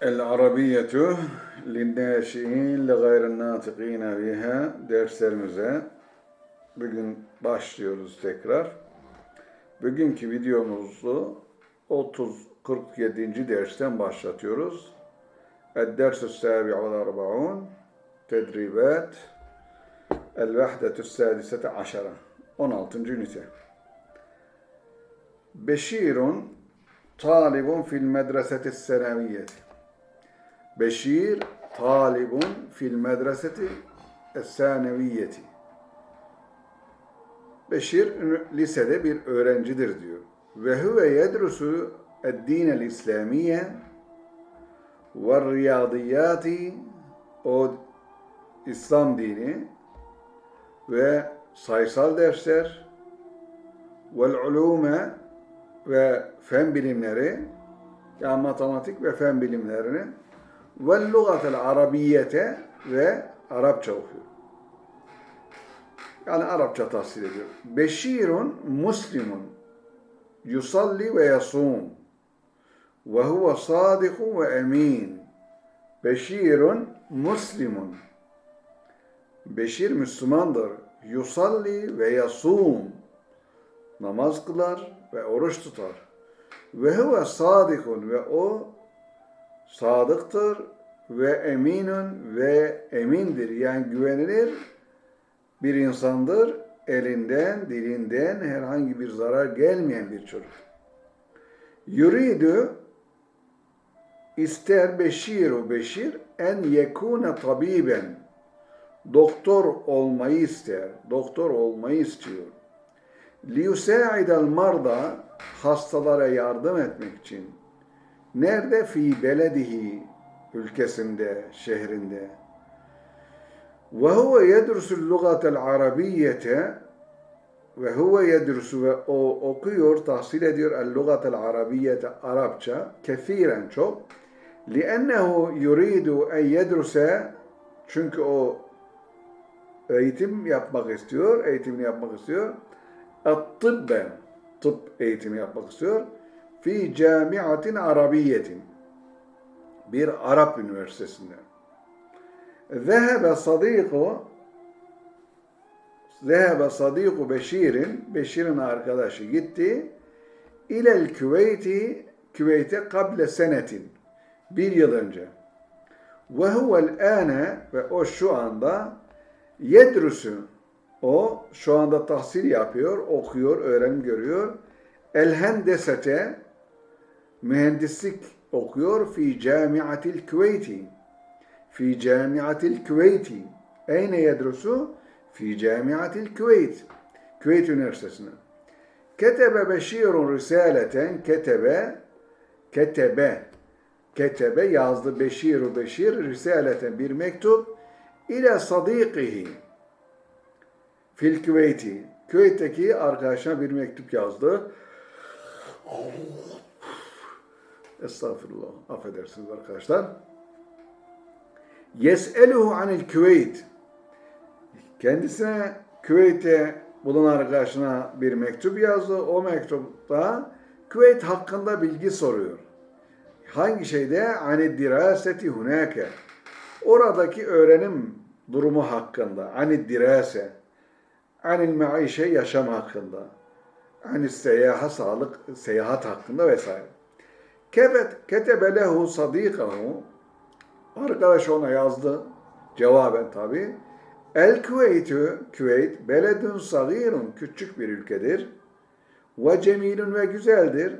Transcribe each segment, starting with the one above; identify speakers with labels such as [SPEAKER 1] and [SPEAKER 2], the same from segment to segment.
[SPEAKER 1] El-Arabiyyetü linnâşi'in li gayrın-nâtıkîne biha derslerimize bugün başlıyoruz tekrar. Bugünkü videomuzu 30 47. dersten başlatıyoruz. El-Dersü Sâbi'u vel Arba'un Tedribat El-Vahdetü Sâdisete Aşara 16. ünite. Beşirun talibun fil medreseti seneviyyeti. Beşir talibun fil medreseti es-saneviyyeti. Beşir lisede bir öğrencidir diyor. Ve huve yedrusu ed-dinel İslamiye ve riyadiyati o İslam dini ve sayısal dersler vel ulume ve fen bilimleri yani matematik ve fen bilimlerini ve lugatel arabiyete ve Arapça okuyor. Yani Arapça tahsil ediyor. Beşirun muslimun yusalli ve yasum ve huve sadikun ve emin. Beşirun muslimun Beşir Müslümandır. Yusalli ve yasum namaz kılar ve oruç tutar. Ve huve sadikun ve o sadıktır ve eminun ve emindir. Yani güvenilir bir insandır. Elinden, dilinden herhangi bir zarar gelmeyen bir çocuk. Yuridu ister beşiru beşir en yekune tabiben doktor olmayı ister. Doktor olmayı istiyor. Liyusa'idel marda hastalara yardım etmek için. Nerede? Fi beledihi ülkesinde, şehrinde. Ve huve yedrusul lugatel arabiyyete ve huve yedrusu ve o okuyor, tahsil ediyor el lugatel arabiyyete Arapça kethiren çok. Liennehu yuridu en yedruse çünkü o eğitim yapmak istiyor, eğitimini yapmak istiyor. Tıbbe, tıp eğitimi yapmak istiyor. Fi camiatin arabiyetin. Bir Arap üniversitesinde. Zehebe sadiku Zehebe sadiku Beşir'in, Beşir'in arkadaşı gitti. İlel Küveyti, Küveyt'e kable senetin. Bir yıl önce. Ve huvel ane ve o şu anda yedrusu o şu anda tahsil yapıyor, okuyor, öğrenim görüyor. El hendesete mühendislik okuyor fi camiatil Küveyti. Fi camiatil Küveyti. Eyne yedrusu? Fi camiatil Küveyt. Küveyt Üniversitesi'nde. Ketebe Beşirun risaleten ketebe ketebe ketebe yazdı Beşiru Beşir risaleten bir mektup ile sadikihi fil Küveyti. Küveyt'teki arkadaşına bir mektup yazdı. Estağfurullah. Affedersiniz arkadaşlar. Yes'eluhu anil Küveyt. Kendisine Küveyt'e bulunan arkadaşına bir mektup yazdı. O mektupta Küveyt hakkında bilgi soruyor. Hangi şeyde? Ani diraseti hunake. Oradaki öğrenim durumu hakkında. Ani dirase. Anil maişe yaşam hakkında. Ani seyahat, sağlık, seyahat hakkında vesaire. Kebet ketebe lehu sadikahu Arkadaş ona yazdı. Cevaben tabi. El Küveytü, Küveyt, beledün sagirun, küçük bir ülkedir. Ve cemilun ve güzeldir.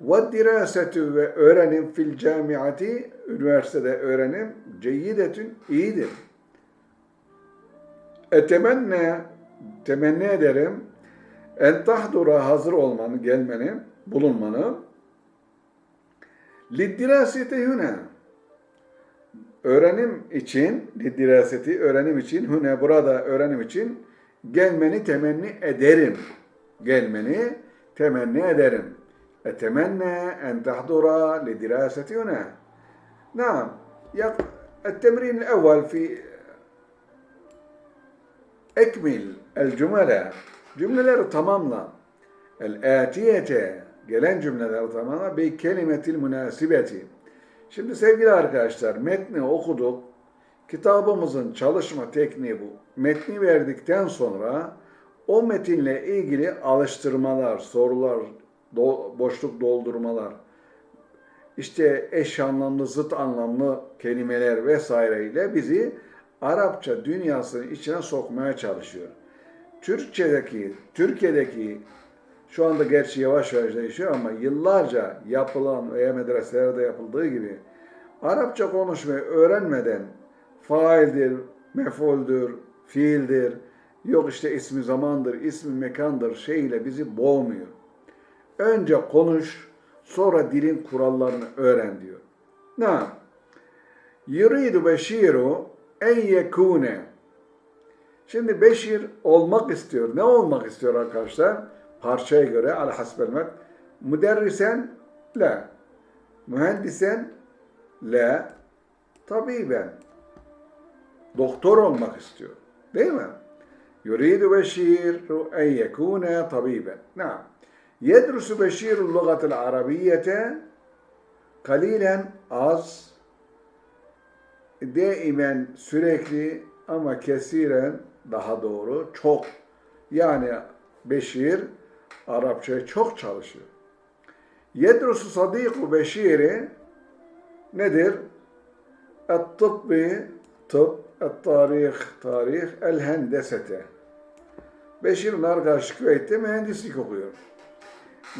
[SPEAKER 1] Ve dirasetü ve öğrenim fil camiati, üniversitede öğrenim, ceyyidetün, iyidir. Etemenne, temenni ederim, en tahdura hazır olmanı, gelmeni, bulunmanı, liddiraseti hüne, öğrenim için, diraseti öğrenim için, hüne burada öğrenim için gelmeni temenni ederim. Gelmeni temenni ederim. Etemenne en tahdura lidiraseti hüne. Naam. التمرين الأول في أكمل الجملة cümleleri tamamla. El-atiyete gelen cümleleri tamamla bi kelimetil münasibeti Şimdi sevgili arkadaşlar metni okuduk. Kitabımızın çalışma tekniği bu. Metni verdikten sonra o metinle ilgili alıştırmalar, sorular, do- boşluk doldurmalar, işte eş anlamlı, zıt anlamlı kelimeler vesaireyle bizi Arapça dünyasının içine sokmaya çalışıyor. Türkçedeki, Türkiye'deki şu anda gerçi yavaş yavaş değişiyor ama yıllarca yapılan veya medreselerde yapıldığı gibi Arapça konuşmayı öğrenmeden faildir, mefuldür, fiildir, yok işte ismi zamandır, ismi mekandır şeyle bizi boğmuyor. Önce konuş, sonra dilin kurallarını öğren diyor. Ne? Yuridu beşiru en yekune. Şimdi Beşir olmak istiyor. Ne olmak istiyor arkadaşlar? parçaya göre ala hasbel mat. Müderrisen la. Mühendisen la. Tabiben. Doktor olmak istiyor. Değil mi? Yuridu Beşir en yekune tabiben. Naam. Yedrusu Beşirul lugatil arabiyete kalilen az daimen sürekli ama kesiren daha doğru çok. Yani Beşir Arapçaya çok çalışıyor. Yedrusu sadiku Beşir'i nedir? Et-tıbbi, tıp, et-tarih, tarih, el-hendesete. Beşir'in arkadaşı Küveyt'te mühendislik okuyor.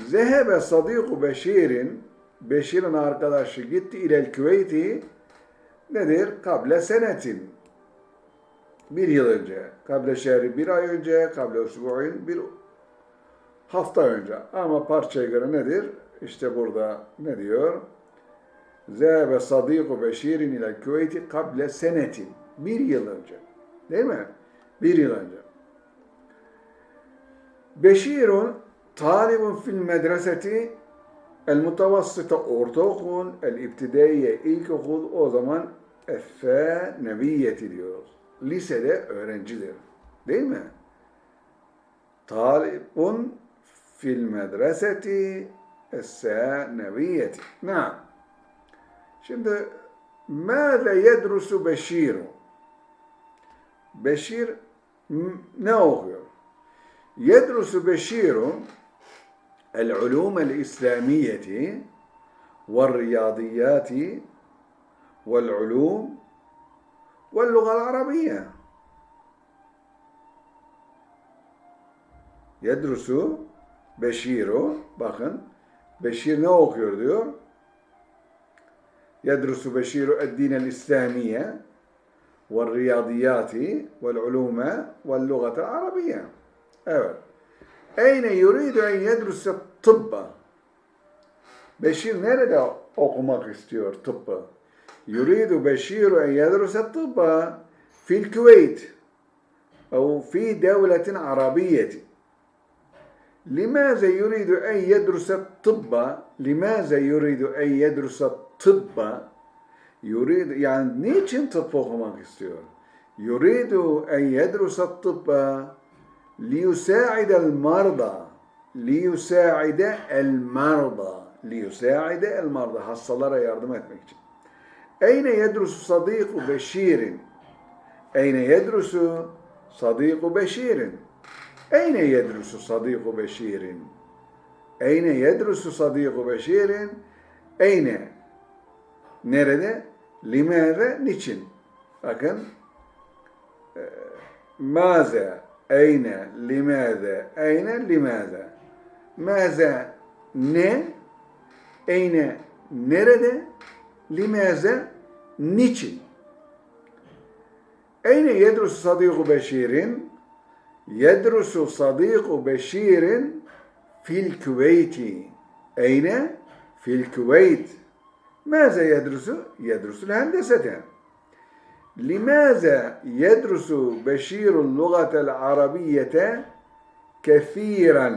[SPEAKER 1] Zehebe sadiku Beşir'in, Beşir'in arkadaşı gitti ilel Küveyti, nedir? Kable senetin. Bir yıl önce. Kable şehri bir ay önce, kable usbu'in bir hafta önce. Ama parçaya göre nedir? İşte burada ne diyor? Zehebe sadiku Beşir'in ilel Küveyti kable senetin. Bir yıl önce. Değil mi? Bir yıl önce. Beşirun talibun fil medreseti el mutavassıta ortaokul, el ibtidaiye ilkokul o zaman effe nebiyeti diyoruz. Lisede öğrencidir. Değil mi? Talibun medreseti esse nebiyeti. Ne? Şimdi ماذا يدرس Beşir? Beşir ne? يدرس بشير العلوم الإسلامية والرياضيات والعلوم واللغة العربية يدرس Beşir bakın Beşir ne okuyor diyor يدرس بشير الدين الإسلامية والرياضيات والعلوم واللغة العربية Evet. Eyne yuridu en yedruse tıbba. Beşir nerede okumak istiyor tıbbı? Yuridu Beşir en yedruse tıbba fil Küveyt أو في دولة عربية لماذا يريد أن يدرس الطب لماذا يريد أن يدرس الطب يريد yani niçin tıp okumak istiyor? يريد أن يدرس الطب ليساعد المرضى ليساعد المرضى ليساعد المرضى hastalara yardım etmek için. Eyne yedrusu sadiku Beşir'in Eyne yedrusu sadiku Beşir'in Eyne yedrusu sadiku Beşir'in Eyne yedrusu sadiku Beşir'in Eyne Nerede? Limere niçin? Bakın Maze Eyne, limâze, eyne, limâze. Mâze, ne? Eyne, nerede? Limâze, niçin? Eyne yedrusu sadiku Beşir'in? Yedrusu sadiku Beşir'in fil Küveyti. Eyne? Fil Küveyt. Mâze yedrusu? Yedrusul hendesete. لماذا يدرس بشير اللغة العربية كثيرا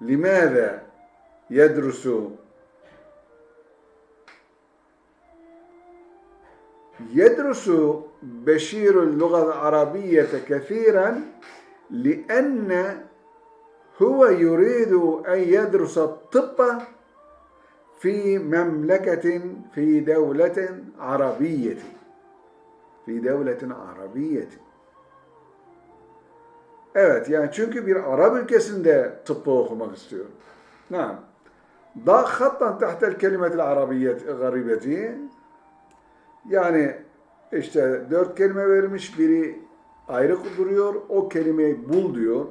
[SPEAKER 1] لماذا يدرس يدرس بشير اللغة العربية كثيرا لأن هو يريد أن يدرس الطب fi memleketin fi devletin arabiyeti. Fi devletin arabiyeti. Evet yani çünkü bir Arap ülkesinde tıbbı okumak istiyor. Naam. Da hattan tahtel kelimetil arabiyet garibeti. Yani işte dört kelime vermiş biri ayrı duruyor. O kelimeyi bul diyor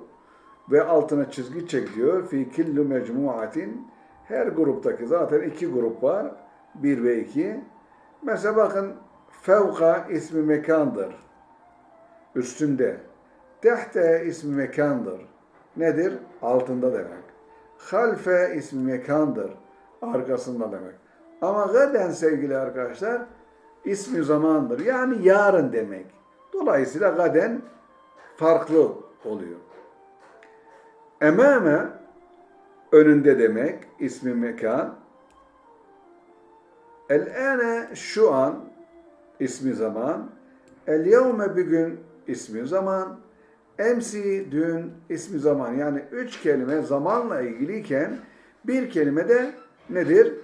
[SPEAKER 1] ve altına çizgi çek diyor. Fi killu mecmuatin her gruptaki zaten iki grup var. Bir ve iki. Mesela bakın fevka ismi mekandır. Üstünde. Tehte ismi mekandır. Nedir? Altında demek. Halfe ismi mekandır. Arkasında demek. Ama gaden sevgili arkadaşlar ismi zamandır. Yani yarın demek. Dolayısıyla gaden farklı oluyor. Emame önünde demek ismi mekan. El-ane şu an ismi zaman. El-yevme bugün ismi zaman. Emsi dün ismi zaman. Yani üç kelime zamanla ilgiliyken bir kelime de nedir?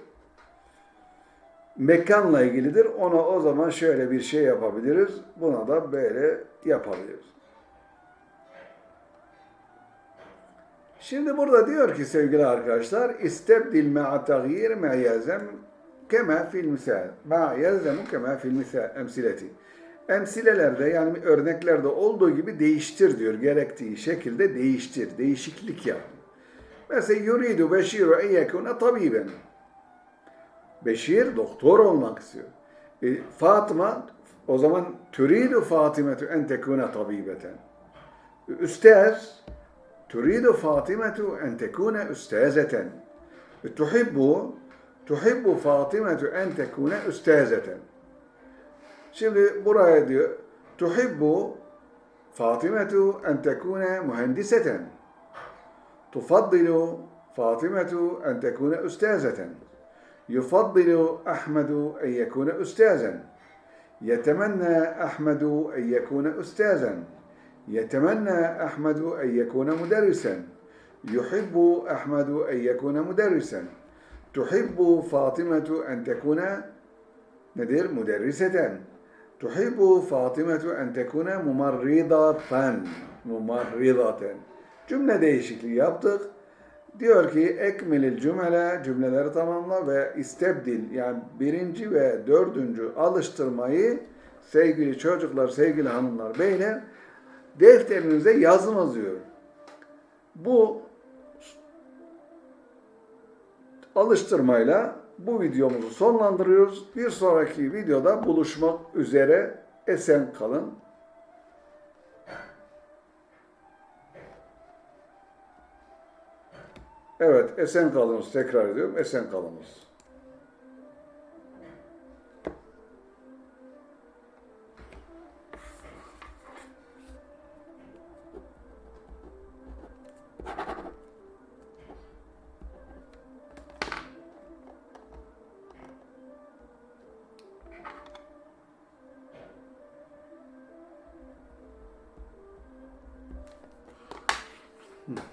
[SPEAKER 1] Mekanla ilgilidir. Ona o zaman şöyle bir şey yapabiliriz. Buna da böyle yapabiliriz. Şimdi burada diyor ki sevgili arkadaşlar istebdil ma'a taghyir ma yelzem kema fil misal. Ma yelzemu kema fil misal emsileti. Emsilelerde yani örneklerde olduğu gibi değiştir diyor. Gerektiği şekilde değiştir. Değişiklik yap. Mesela yuridu beşiru en yekune tabiben. Beşir doktor olmak istiyor. E, Fatıma o zaman türidu Fatimetu en tekune tabibeten. Üstaz türidu Fatimetu en tekune üstazeten. Tuhibbu tuhibbu Fatimetu en tekune üstazeten. Şimdi buraya diyor tuhibbu Fatimetu en tekune mühendiseten. Tufaddilu Fatimetu en tekune üstazeten. يفضل أحمد أن يكون أستاذا. يتمنى أحمد أن يكون أستاذا. يتمنى أحمد أن يكون مدرسا. يحب أحمد أن يكون مدرسا. تحب فاطمة أن تكون ندير مدرسة. تحب فاطمة أن تكون ممرضة. ممرضة. cümle değişikliği yaptık. Diyor ki ekmelil cümle cümleleri tamamla ve istebdil yani birinci ve dördüncü alıştırmayı sevgili çocuklar, sevgili hanımlar, beyler defterinize yazınız diyor. Bu alıştırmayla bu videomuzu sonlandırıyoruz. Bir sonraki videoda buluşmak üzere esen kalın. Evet, esen kalınız. Tekrar ediyorum, esen kalınız. Hmm.